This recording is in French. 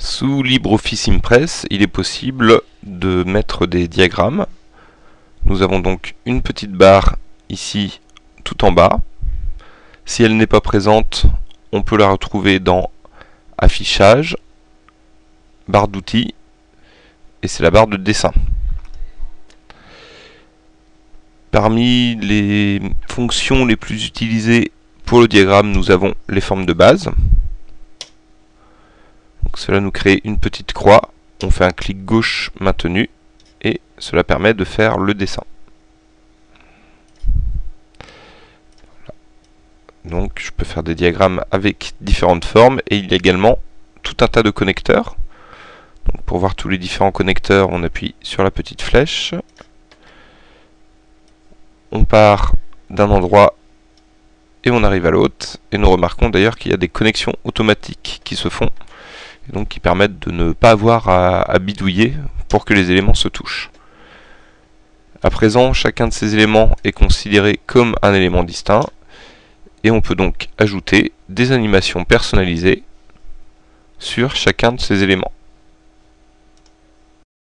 Sous LibreOffice Impress, il est possible de mettre des diagrammes. Nous avons donc une petite barre ici tout en bas. Si elle n'est pas présente, on peut la retrouver dans Affichage, barre d'outils, et c'est la barre de dessin. Parmi les fonctions les plus utilisées pour le diagramme, nous avons les formes de base. Cela nous crée une petite croix, on fait un clic gauche maintenu, et cela permet de faire le dessin. Donc je peux faire des diagrammes avec différentes formes, et il y a également tout un tas de connecteurs. Pour voir tous les différents connecteurs, on appuie sur la petite flèche. On part d'un endroit et on arrive à l'autre. Et nous remarquons d'ailleurs qu'il y a des connexions automatiques qui se font, donc qui permettent de ne pas avoir à, bidouiller pour que les éléments se touchent. À présent, chacun de ces éléments est considéré comme un élément distinct, et on peut donc ajouter des animations personnalisées sur chacun de ces éléments.